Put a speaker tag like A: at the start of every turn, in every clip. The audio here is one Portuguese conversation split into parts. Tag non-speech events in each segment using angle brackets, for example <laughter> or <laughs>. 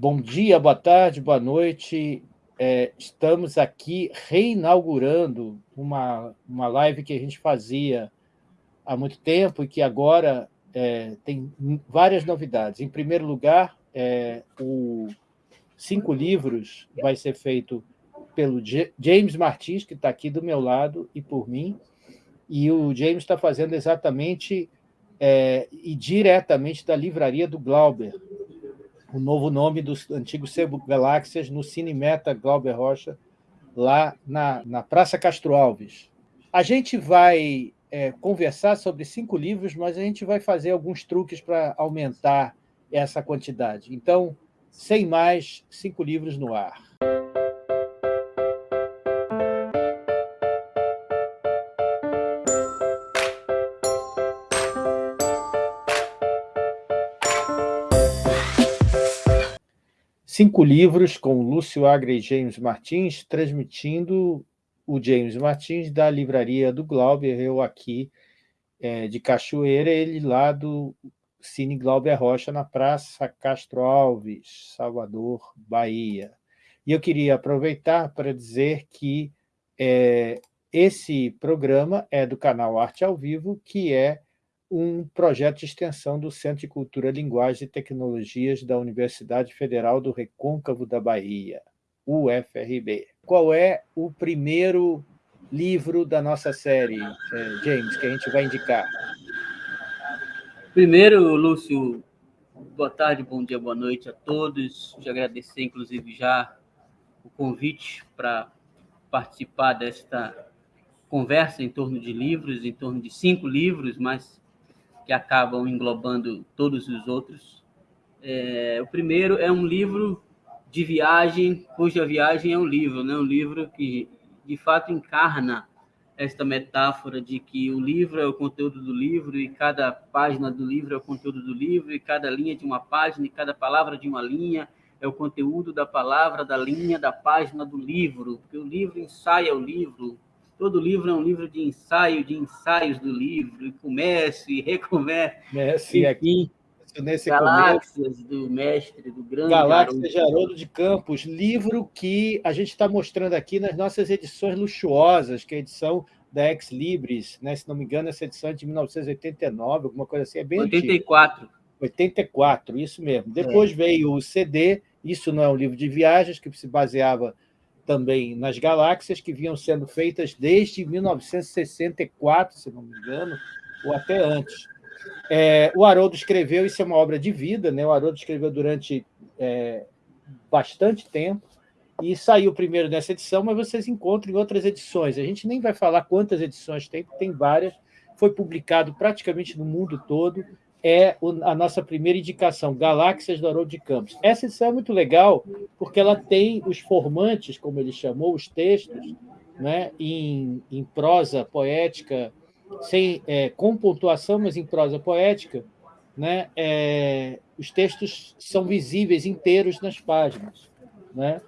A: Bom dia, boa tarde, boa noite. É, estamos aqui reinaugurando uma, uma live que a gente fazia há muito tempo e que agora é, tem várias novidades. Em primeiro lugar, é, o Cinco Livros vai ser feito pelo James Martins, que está aqui do meu lado, e por mim. E o James está fazendo exatamente é, e diretamente da livraria do Glauber, o novo nome dos antigos Sebo Galáxias no Cinemeta Glauber Rocha, lá na, na Praça Castro Alves. A gente vai é, conversar sobre cinco livros, mas a gente vai fazer alguns truques para aumentar essa quantidade. Então, sem mais, cinco livros no ar. Cinco livros com Lúcio Agra e James Martins, transmitindo o James Martins da livraria do Glauber, eu aqui é, de Cachoeira, ele lá do Cine Glauber Rocha, na Praça Castro Alves, Salvador, Bahia. E eu queria aproveitar para dizer que é, esse programa é do canal Arte ao Vivo, que é um projeto de extensão do Centro de Cultura, Linguagem e Tecnologias da Universidade Federal do Recôncavo da Bahia, UFRB. Qual é o primeiro livro da nossa série, eh, James, que a gente vai indicar?
B: Primeiro, Lúcio, boa tarde, bom dia, boa noite a todos. Te agradecer, inclusive, já o convite para participar desta conversa em torno de livros, em torno de cinco livros, mas que acabam englobando todos os outros. É, o primeiro é um livro de viagem, cuja viagem é um livro, né? um livro que, de fato, encarna esta metáfora de que o livro é o conteúdo do livro e cada página do livro é o conteúdo do livro e cada linha de uma página e cada palavra de uma linha é o conteúdo da palavra, da linha, da página do livro, porque o livro ensaia o livro, Todo livro é um livro de ensaio, de ensaios do livro, e começa e recomeça.
A: Mestre, aqui, nesse
B: Galáxias começo, do mestre, do grande
A: Galáxias de Haroldo de Campos, livro que a gente está mostrando aqui nas nossas edições luxuosas, que é a edição da Ex Libris, né? se não me engano, essa edição é de 1989, alguma coisa assim, é bem
B: 84.
A: Antiga. 84, isso mesmo. Depois é. veio o CD, isso não é um livro de viagens, que se baseava também nas galáxias que vinham sendo feitas desde 1964, se não me engano, ou até antes. É, o Haroldo escreveu, isso é uma obra de vida, né? o Haroldo escreveu durante é, bastante tempo, e saiu primeiro nessa edição, mas vocês encontram em outras edições. A gente nem vai falar quantas edições tem, porque tem várias. Foi publicado praticamente no mundo todo, é a nossa primeira indicação, Galáxias do Haroldo de Campos. Essa edição é muito legal porque ela tem os formantes, como ele chamou, os textos, né, em, em prosa poética, sem, é, com pontuação, mas em prosa poética, né, é, os textos são visíveis inteiros nas páginas. Né?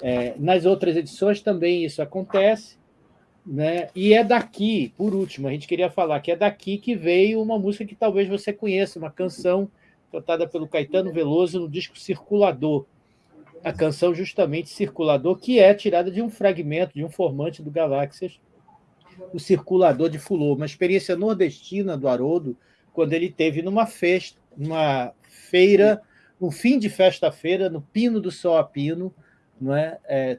A: É, nas outras edições também isso acontece, né? E é daqui, por último, a gente queria falar que é daqui que veio uma música que talvez você conheça, uma canção cantada pelo Caetano Veloso no disco Circulador. A canção justamente Circulador, que é tirada de um fragmento, de um formante do Galáxias, o Circulador de Fulô, uma experiência nordestina do Haroldo, quando ele teve numa festa, feira, no fim de festa-feira, no Pino do Sol a Pino, não é? é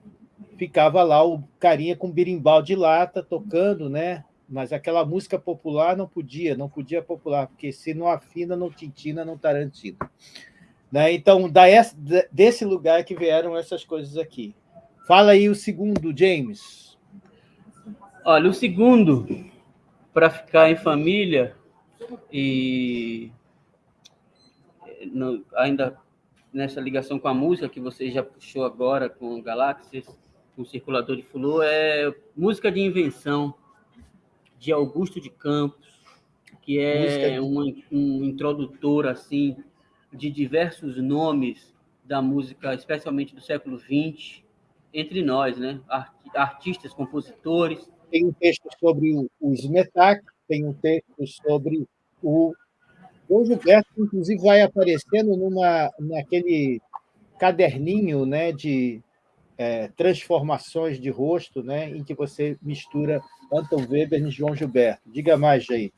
A: ficava lá o carinha com birimbau de lata tocando, né? Mas aquela música popular não podia, não podia popular, porque se não afina, não tintina, não tarantina. Né? Então, desse lugar que vieram essas coisas aqui. Fala aí o segundo, James.
B: Olha, o segundo, para ficar em família, e ainda nessa ligação com a música que você já puxou agora com Galáxias, com circulador de fulô é música de invenção de Augusto de Campos, que é um, um introdutor assim de diversos nomes da música, especialmente do século XX, entre nós, né? Artistas, compositores.
A: Tem um texto sobre o Smetak, tem um texto sobre o o Gilberto, inclusive, vai aparecendo numa, naquele caderninho né, de é, transformações de rosto, né, em que você mistura Anton Weber e João Gilberto. Diga mais, Jair.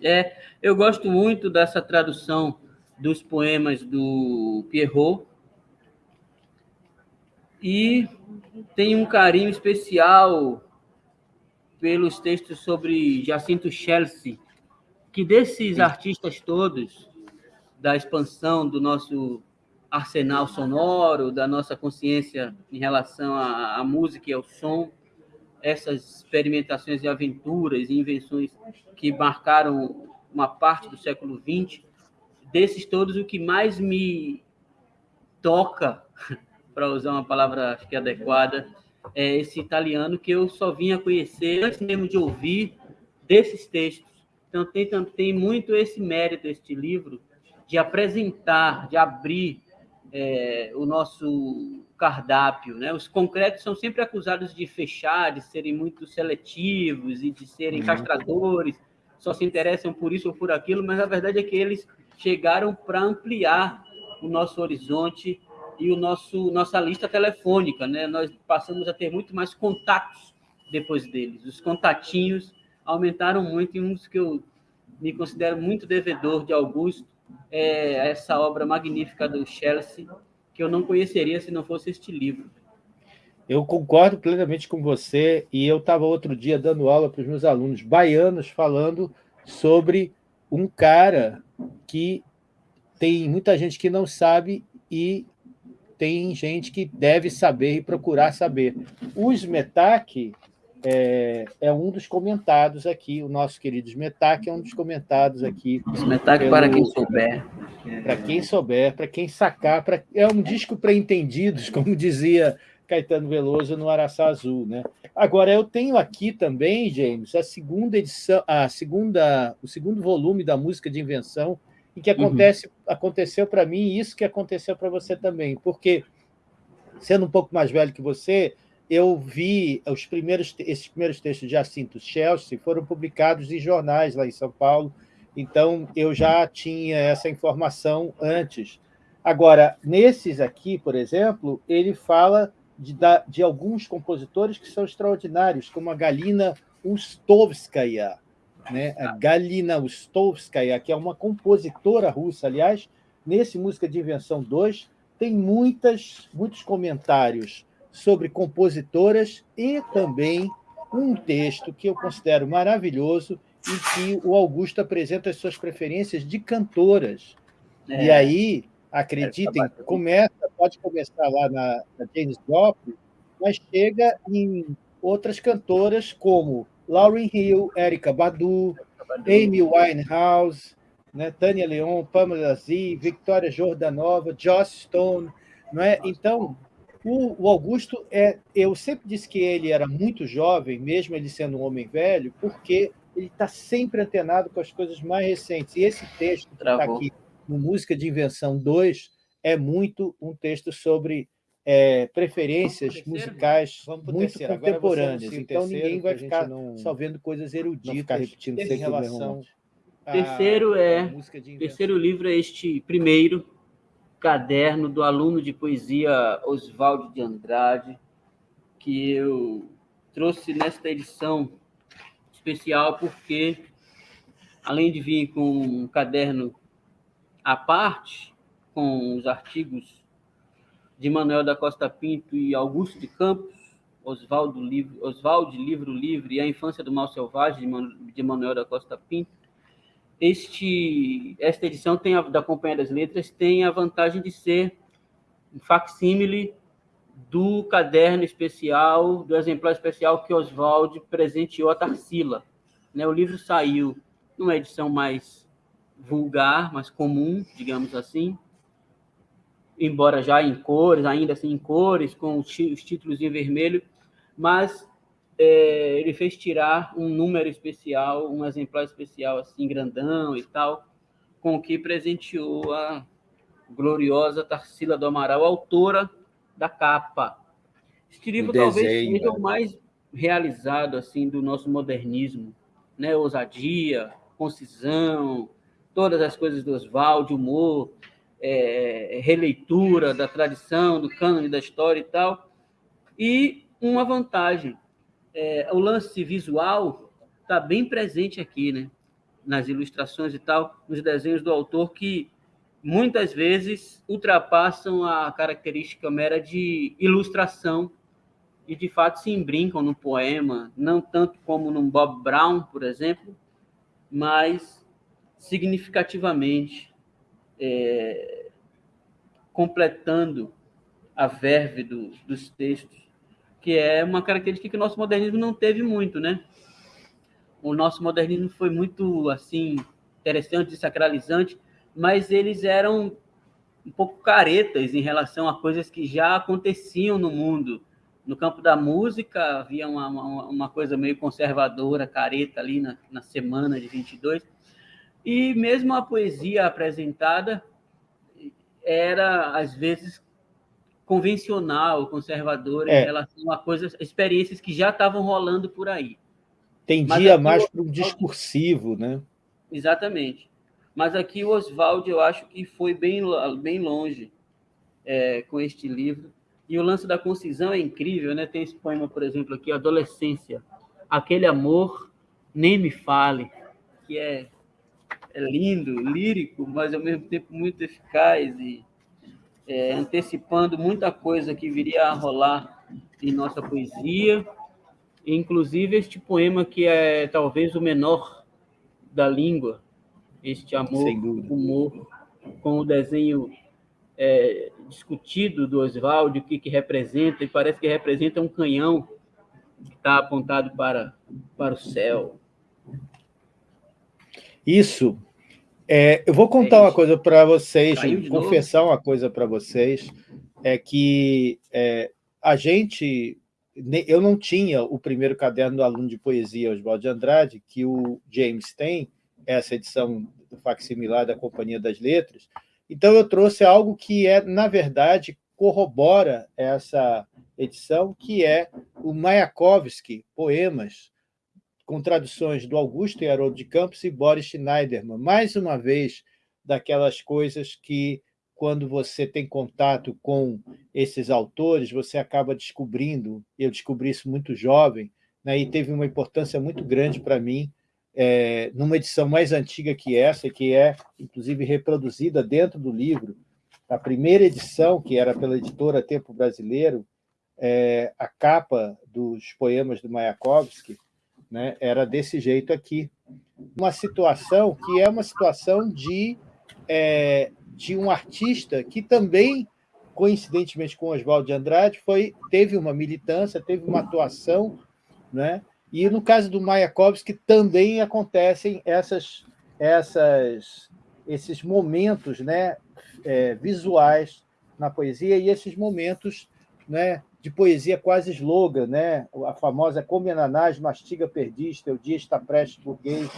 B: É, eu gosto muito dessa tradução dos poemas do Pierrot e tenho um carinho especial pelos textos sobre Jacinto Chelsea, que desses artistas todos, da expansão do nosso arsenal sonoro, da nossa consciência em relação à, à música e ao som, essas experimentações e aventuras e invenções que marcaram uma parte do século XX, desses todos, o que mais me toca, <laughs> para usar uma palavra acho que adequada, é esse italiano que eu só vinha conhecer antes mesmo de ouvir desses textos. Então, tem, tem muito esse mérito, este livro, de apresentar, de abrir é, o nosso cardápio. Né? Os concretos são sempre acusados de fechar, de serem muito seletivos e de serem uhum. castradores, só se interessam por isso ou por aquilo, mas a verdade é que eles chegaram para ampliar o nosso horizonte e o nosso nossa lista telefônica, né? Nós passamos a ter muito mais contatos depois deles. Os contatinhos aumentaram muito e um dos que eu me considero muito devedor de Augusto é, essa obra magnífica do Chelsea, que eu não conheceria se não fosse este livro.
A: Eu concordo plenamente com você, e eu estava outro dia dando aula para os meus alunos baianos, falando sobre um cara que tem muita gente que não sabe e tem gente que deve saber e procurar saber. O Smetak é, é, um dos comentados aqui, o nosso querido Smetak é um dos comentados aqui.
B: Smetak para quem souber.
A: Para quem souber, para quem sacar, pra, é um disco para entendidos, <laughs> como dizia Caetano Veloso no Araçá Azul. Né? Agora, eu tenho aqui também, James, a segunda edição, a segunda, o segundo volume da música de invenção, e que acontece, uhum. aconteceu para mim isso que aconteceu para você também, porque, sendo um pouco mais velho que você, eu vi os primeiros, esses primeiros textos de Jacinto Chelsea foram publicados em jornais lá em São Paulo, então eu já tinha essa informação antes. Agora, nesses aqui, por exemplo, ele fala de, de alguns compositores que são extraordinários, como a Galina Ustovskaya, né? a Galina Ustovskaya, que é uma compositora russa, aliás, nesse Música de Invenção 2, tem muitas, muitos comentários sobre compositoras e também um texto que eu considero maravilhoso em que o Augusto apresenta as suas preferências de cantoras. É. E aí, acreditem, começa, pode começar lá na, na James Joplin, mas chega em outras cantoras como Lauryn Hill, Erika Badu, Amy Winehouse, né, Tânia Leon, Pamela Z, Victoria Jordanova, Joss Stone. Não é? Então, o, o, Augusto, é, eu sempre disse que ele era muito jovem, mesmo ele sendo um homem velho, porque ele está sempre antenado com as coisas mais recentes. E esse texto que está aqui no Música de Invenção 2 é muito um texto sobre é, preferências musicais muito contemporâneas. Então, ninguém vai ficar não, só vendo coisas eruditas ficar repetindo em relação...
B: Terceiro, é, terceiro livro é este primeiro, caderno do aluno de poesia Oswaldo de Andrade, que eu trouxe nesta edição especial porque, além de vir com um caderno à parte, com os artigos de Manuel da Costa Pinto e Augusto de Campos, Oswaldo Livre, Oswaldo Livro Livre e A Infância do Mal Selvagem, de Manuel da Costa Pinto, este, esta edição tem a, da Companhia das Letras tem a vantagem de ser um facsímile do caderno especial, do exemplar especial que Oswald presenteou a Tarsila. Né, o livro saiu numa edição mais vulgar, mais comum, digamos assim, embora já em cores, ainda assim em cores, com os títulos em vermelho, mas é, ele fez tirar um número especial, um exemplar especial, assim, grandão e tal, com o que presenteou a gloriosa Tarsila do Amaral, autora da capa. Este livro talvez seja o mais realizado assim do nosso modernismo, né? Ousadia, concisão, todas as coisas do Oswald, humor. é, releitura da tradição, do cânone da história e tal. E uma vantagem, é, o lance visual está bem presente aqui, né? nas ilustrações e tal, nos desenhos do autor, que muitas vezes ultrapassam a característica mera de ilustração e de fato se embrincam no poema, não tanto como no Bob Brown, por exemplo, mas significativamente é, completando a verve do, dos textos, que é uma característica que o nosso modernismo não teve muito, né? O nosso modernismo foi muito assim interessante, sacralizante, mas eles eram um pouco caretas em relação a coisas que já aconteciam no mundo. No campo da música, havia uma, uma, uma coisa meio conservadora, careta ali na, na semana de 22. E mesmo a poesia apresentada era, às vezes, convencional, conservadora é. em relação a coisas, experiências que já estavam rolando por aí.
A: Tendia mais para o discursivo, né?
B: Exatamente. Mas aqui o Oswald, eu acho que foi bem, bem longe é, com este livro. E o lance da concisão é incrível, né? Tem esse poema, por exemplo, aqui, Adolescência. Aquele amor, nem me fale, que é, é lindo, lírico, mas ao mesmo tempo muito eficaz e é, antecipando muita coisa que viria a rolar em nossa poesia. Inclusive este poema que é talvez o menor da língua, este amor, humor, com o desenho é, discutido do Oswald, o que, que representa, e parece que representa um canhão que está apontado para, para o céu.
A: Isso. É, eu vou contar é uma coisa para vocês, confessar novo. uma coisa para vocês, é que é, a gente, eu não tinha o primeiro caderno do aluno de poesia, Oswald de Andrade, que o James tem, essa edição do facsimilar da Companhia das Letras. Então, eu trouxe algo que, é, na verdade, corrobora essa edição, que é o Mayakovsky, Poemas, com traduções do Augusto e Haroldo de Campos e Boris Schneiderman. Mais uma vez, daquelas coisas que, quando você tem contato com esses autores, você acaba descobrindo, eu descobri isso muito jovem, né, e teve uma importância muito grande para mim, é, numa edição mais antiga que essa, que é, inclusive, reproduzida dentro do livro, a primeira edição, que era pela editora Tempo Brasileiro, é, a capa dos poemas do Mayakovsky né, era desse jeito aqui. Uma situação que é uma situação de, é, de um artista que também, coincidentemente com Oswaldo de Andrade, foi, teve uma militância, teve uma atuação né, e no caso do Mayakovsky também acontecem essas, essas, esses momentos né, é, visuais na poesia e esses momentos né, de poesia quase slogan, né? a famosa Comenanás mastiga perdista, o dia está prestes burguês,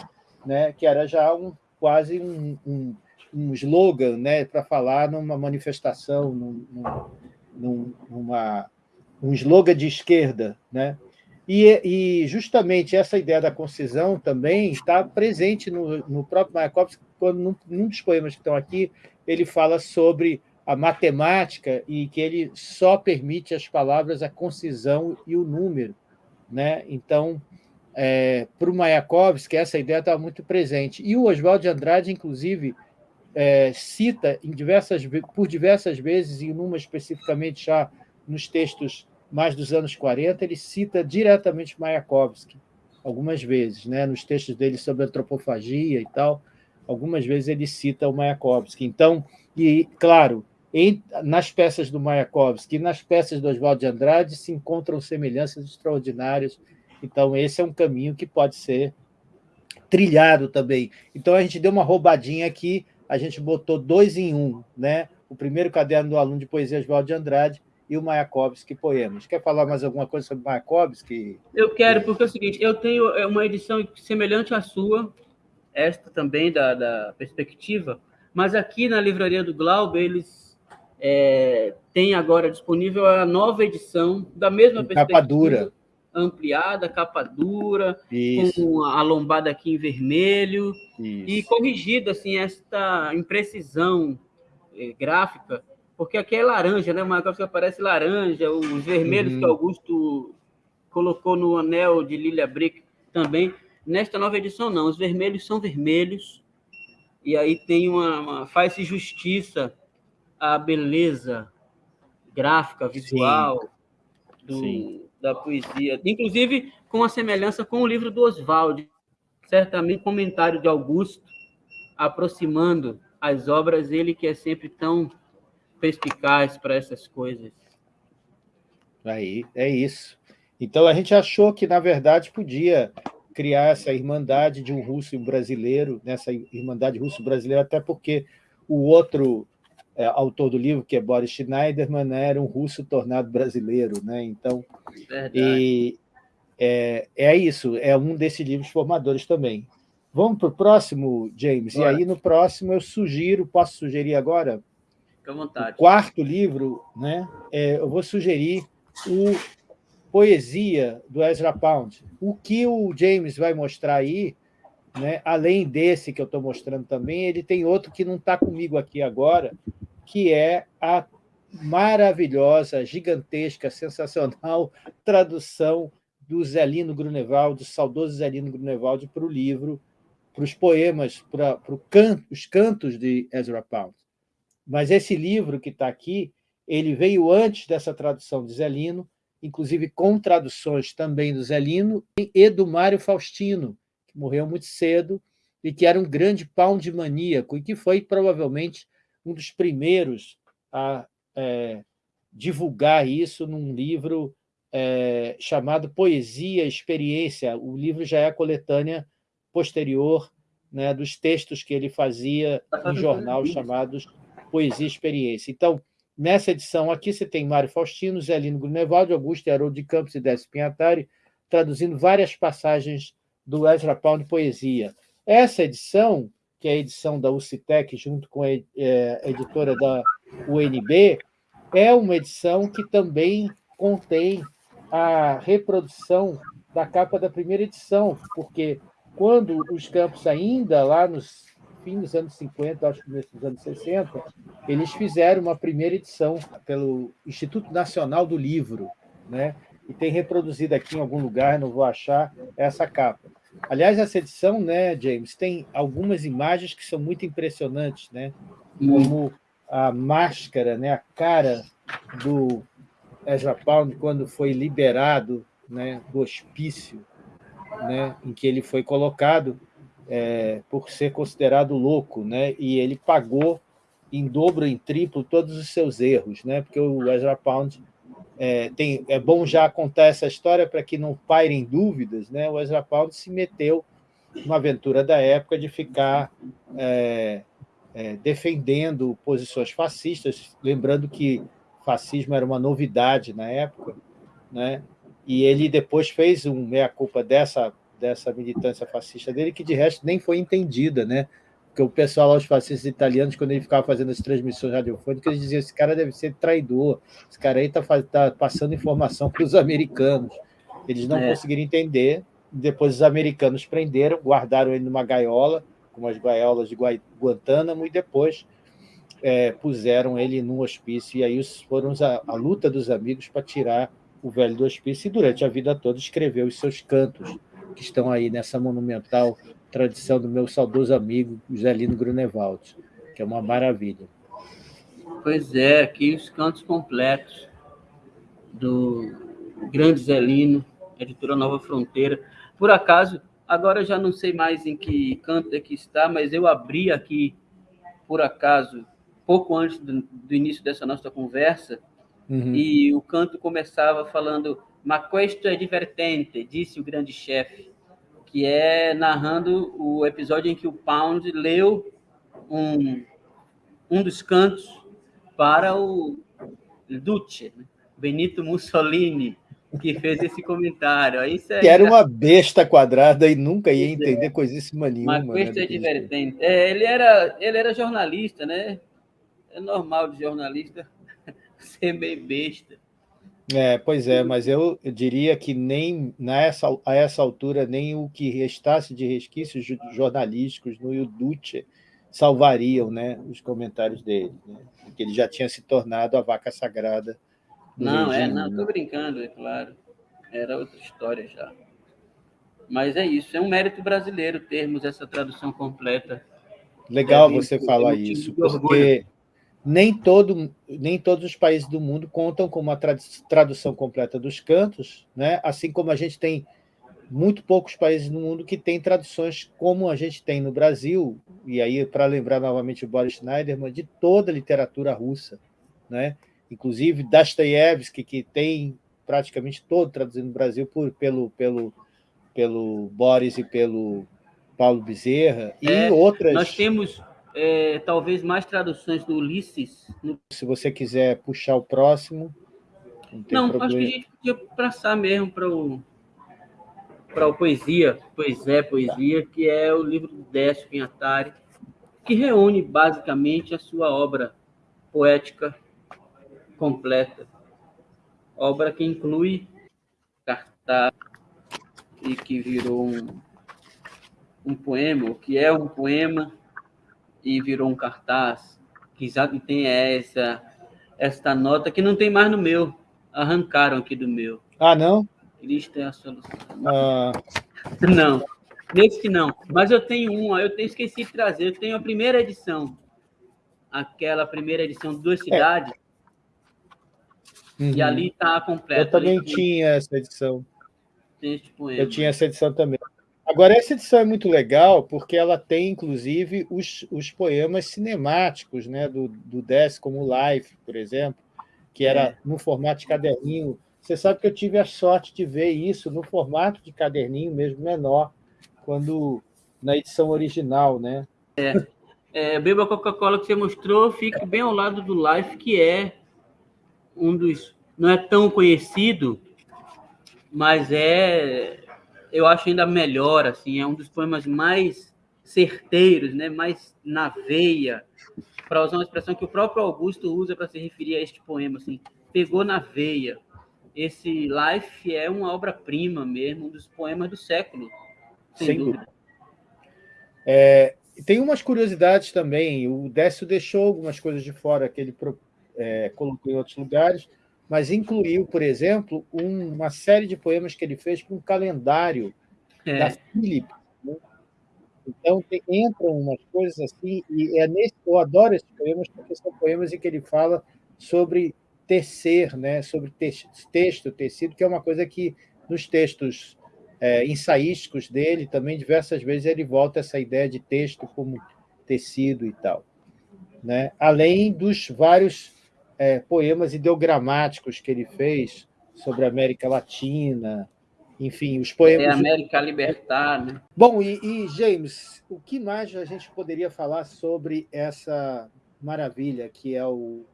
A: né? que era já um, quase um, um, um slogan né? para falar numa manifestação, num, num, numa, um slogan de esquerda. Né? E, e, justamente essa ideia da concisão também está presente no, no próprio Mayakovsky, quando num, num, dos poemas que estão aqui, ele fala sobre a matemática e que ele só permite às palavras a concisão e o número. Né? Então, é, para o Mayakovsky, essa ideia estava muito presente. E o Oswald de Andrade, inclusive, é, cita em diversas, por diversas vezes, e numa especificamente já nos textos mais dos anos 40, ele cita diretamente Mayakovsky, algumas vezes, né? nos textos dele sobre antropofagia e tal, algumas vezes ele cita o Mayakovsky. Então, e claro, nas peças do Mayakovsky e nas peças do Oswaldo de Andrade se encontram semelhanças extraordinárias. Então, esse é um caminho que pode ser trilhado também. Então, a gente deu uma roubadinha aqui, a gente botou dois em um, né? o primeiro caderno do aluno de poesia Oswaldo de Andrade e o Mayakovsky Poemas. Quer falar mais alguma coisa sobre Mayakovsky?
B: Eu quero, porque é o seguinte, eu tenho uma edição semelhante à sua, esta também da, da perspectiva, mas aqui na livraria do Glaube, eles é, têm agora disponível a nova edição da mesma
A: perspectiva. Capa dura.
B: Ampliada, capa dura, Isso. com a lombada aqui em vermelho, Isso. e corrigida assim, esta imprecisão é, gráfica, porque aqui é laranja, né? Uma gráfica aparece laranja, os vermelhos uhum. que Augusto colocou no anel de Lilia Brick também. Nesta nova edição, não. Os vermelhos são vermelhos. E aí tem uma, uma faz-se justiça à beleza gráfica, visual Sim. Do, Sim. da poesia. Inclusive com a semelhança com o livro do Oswald. Certamente comentário de Augusto, aproximando as obras, ele que é sempre tão perspicaz para essas coisas.
A: Aí, é isso. Então, a gente achou que, na verdade, podia criar essa irmandade de um russo e um brasileiro, nessa irmandade russo-brasileira, até porque o outro é, autor do livro, que é Boris Schneiderman, era um russo tornado brasileiro. Né? Então, e, é, é isso, é um desses livros formadores também. Vamos para o próximo, James? Bora. E aí, no próximo, eu sugiro, posso sugerir agora?
B: Fique à vontade.
A: O quarto livro, né? É, eu vou sugerir o poesia do Ezra Pound. O que o James vai mostrar aí, né, além desse que eu estou mostrando também, ele tem outro que não está comigo aqui agora, que é a maravilhosa, gigantesca, sensacional <laughs> tradução do Zelino Grunewald, do saudoso Zelino Grunewald, para o livro, para os poemas, para, os cantos de Ezra Pound. Mas esse livro que está aqui, ele veio antes dessa tradução de Zelino, inclusive com traduções também do Zelino e do Mário Faustino, que morreu muito cedo e que era um grande pound maníaco e que foi provavelmente um dos primeiros a é, divulgar isso num livro é, chamado Poesia Experiência. O livro já é a coletânea posterior né, dos textos que ele fazia em jornal chamados Poesia Experiência. Então, Nessa edição aqui você tem Mário Faustino, Zelino Grunewald, Augusto Haroldo de Campos e Décio Pinhatari, traduzindo várias passagens do Ezra Pound Poesia. Essa edição, que é a edição da UCITEC, junto com é, a editora da UNB, é uma edição que também contém a reprodução da capa da primeira edição, porque quando os campos ainda lá nos fim dos anos 50, acho que dos anos 60, eles fizeram uma primeira edição pelo Instituto Nacional do Livro, né? E tem reproduzido aqui em algum lugar, não vou achar, essa capa. Aliás, essa edição, né, James, tem algumas imagens que são muito impressionantes, né? como a máscara, né, a cara do Ezra Pound quando foi liberado né, do hospício né, em que ele foi colocado, é, por ser considerado louco, né? e ele pagou em dobro, em triplo, todos os seus erros, né? porque o Ezra Pound é, tem, é bom já contar essa história para que não pairem dúvidas, né? o Ezra Pound se meteu numa aventura da época de ficar é, é, defendendo posições fascistas, lembrando que fascismo era uma novidade na época, né? e ele depois fez um meia-culpa dessa dessa militância fascista dele, que de resto nem foi entendida, né? Porque o pessoal lá, os fascistas italianos, quando ele ficava fazendo as transmissões radiofônicas, eles diziam esse cara deve ser traidor, esse cara aí está tá passando informação para os americanos. Eles não é. conseguiram entender, depois os americanos prenderam, guardaram ele numa gaiola, como as gaiolas de Guantánamo, e depois é, puseram ele num hospício, e aí foram a, a luta dos amigos para tirar o velho do hospício, e durante a vida toda escreveu os seus cantos, que estão aí nessa monumental tradição do meu saudoso amigo José Lino Grunewald, que é uma maravilha.
B: Pois é, aqui os cantos completos do grande Zelino, editora Nova Fronteira. Por acaso, agora já não sei mais em que canto é que está, mas eu abri aqui, por acaso, pouco antes do, do início dessa nossa conversa, uhum. e o canto começava falando Ma questo è divertente, disse o grande chefe, que é narrando o episódio em que o Pound leu um, um dos cantos para o Duce, né? Benito Mussolini, que fez esse comentário. Aí
A: é que era uma besta quadrada e nunca ia entender é. coisíssima nenhuma.
B: Mas questo né, é divertente. É, ele, era, ele era jornalista, né? É normal de jornalista <laughs> ser meio besta.
A: É, pois é, mas eu, diria que nem nessa, a essa altura, nem o que restasse de resquícios jornalísticos no Duce salvariam né, os comentários dele, né? porque ele já tinha se tornado a vaca sagrada.
B: não, é, regime, é, não, estou brincando, é claro. Era outra história já. Mas é isso, é um mérito brasileiro termos essa tradução completa.
A: Legal é, você falar isso, porque nem, todo, nem todos os países do mundo contam com uma tradução completa dos cantos, né? assim como a gente tem muito poucos países no mundo que têm traduções como a gente tem no Brasil, e aí, para lembrar novamente o Boris Schneiderman, de toda a literatura russa, né? inclusive Dostoiévski, que tem praticamente todo traduzido no Brasil por, pelo, pelo, pelo Boris e pelo Paulo Bezerra, e
B: é,
A: outras...
B: Nós temos é, talvez mais traduções do Ulisses. No...
A: Se você quiser puxar o próximo...
B: Não, não acho que a gente podia passar mesmo para o para o Poesia, Poesia, Poesia, que é o livro do Décio Pinhatari, que reúne basicamente a sua obra poética completa. Obra que inclui cartaz e que virou um, um poema, o que é um poema e virou um cartaz, que já tem essa, esta nota que não tem mais no meu, arrancaram aqui do meu.
A: Ah, não?
B: Cristo é a solução. Ah. <laughs> Não, nesse não. Mas eu tenho uma, eu tenho, esqueci de trazer. Eu tenho a primeira edição. Aquela primeira edição de duas é. cidades. É. Uhum. E ali está completa.
A: Eu também tinha essa edição. Eu tinha essa edição também. Agora, essa edição é muito legal porque ela tem, inclusive, os, os poemas cinemáticos né, do, do Dess, como Life, por exemplo, que era é. no formato de caderninho você sabe que eu tive a sorte de ver isso no formato de caderninho mesmo menor, quando na edição original, né?
B: É, é Beba Coca-Cola que você mostrou, fica bem ao lado do Life, que é um dos... Não é tão conhecido, mas é... Eu acho ainda melhor, assim, é um dos poemas mais certeiros, né? mais na veia, para usar uma expressão que o próprio Augusto usa para se referir a este poema, assim, pegou na veia esse Life é uma obra-prima mesmo, um dos poemas do século, sem, sem dúvida. dúvida.
A: É, tem umas curiosidades também, o Décio deixou algumas coisas de fora que ele é, colocou em outros lugares, mas incluiu, por exemplo, um, uma série de poemas que ele fez para um calendário é. da Philip. Né? Então, tem, entram umas coisas assim, e é nesse, eu adoro esses poemas, porque são poemas em que ele fala sobre tecer, né, sobre texto, tecido, que é uma coisa que nos textos é, ensaísticos dele também diversas vezes ele volta essa ideia de texto como tecido e tal. Né? Além dos vários é, poemas ideogramáticos que ele fez sobre a América Latina, enfim, os poemas... É
B: América Libertar, né?
A: Bom, e, e, James, o que mais a gente poderia falar sobre essa maravilha que é o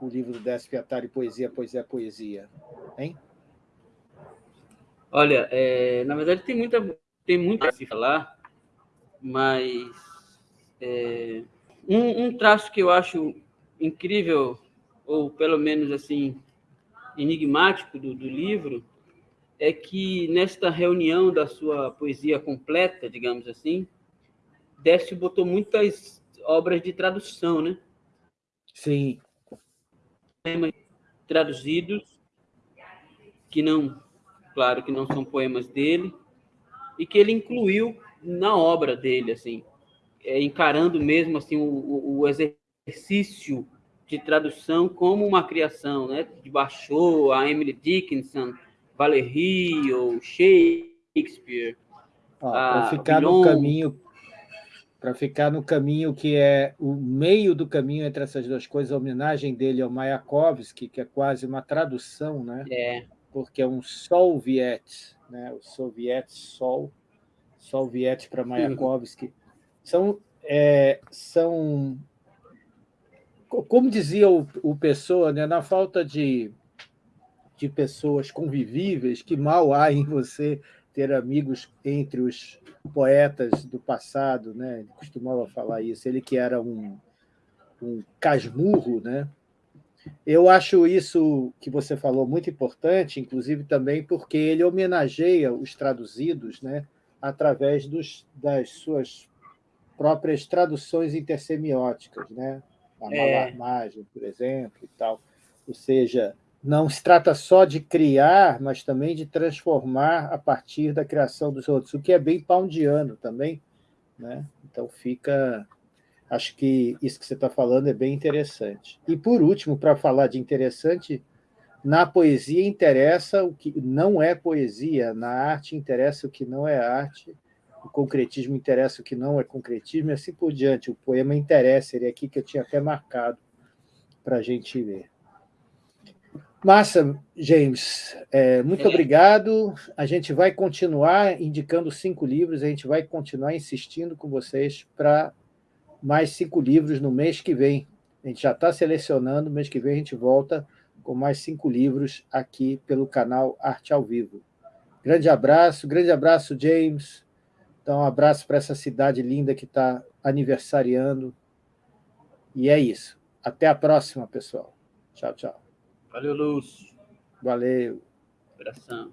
A: o livro do Décio Piatari, Poesia, Poesia, Poesia? Hein?
B: Olha, é, na verdade tem muita, tem muito a se falar, mas é, um, um traço que eu acho incrível, ou pelo menos assim, enigmático do, do livro, é que nesta reunião da sua poesia completa, digamos assim, Décio botou muitas obras de tradução, né?
A: Sim
B: poemas traduzidos, que não, claro, que não são poemas dele, e que ele incluiu na obra dele, assim, é, encarando mesmo assim o, o, exercício de tradução como uma criação, né? De Bachot, a Emily Dickinson, Valéry ou Shakespeare.
A: Para ficar no caminho para ficar no caminho que é o meio do caminho entre essas duas coisas, a homenagem dele ao Mayakovsky, que é quase uma tradução, né?
B: É.
A: porque é um Soviet, né? o Soviet Sol, Soviet para Mayakovsky. São, é, são, como dizia o, o Pessoa, né? na falta de, de pessoas convivíveis, que mal há em você ter amigos entre os poetas do passado, né? ele costumava falar isso, ele que era um, um casmurro, né? Eu acho isso que você falou muito importante, inclusive também porque ele homenageia os traduzidos né, através dos, das suas próprias traduções intersemióticas, né? A é. malarmagem, por exemplo, e tal. Ou seja, não se trata só de criar, mas também de transformar a partir da criação dos outros, o que é bem poundiano também. Né? Então, fica... Acho que isso que você está falando é bem interessante. E, por último, para falar de interessante, na poesia interessa o que não é poesia, na arte interessa o que não é arte, o concretismo interessa o que não é concretismo, e assim por diante. O poema interessa, ele é aqui que eu tinha até marcado para a gente ver. Massa, James. É, muito obrigado. A gente vai continuar indicando cinco livros, a gente vai continuar insistindo com vocês para mais cinco livros no mês que vem. A gente já está selecionando, mês que vem a gente volta com mais cinco livros aqui pelo canal Arte ao Vivo. Grande abraço, grande abraço, James. Então, um abraço para essa cidade linda que está aniversariando. E é isso. Até a próxima, pessoal. Tchau, tchau.
B: Valeu, Lúcio.
A: Valeu.
B: Abração.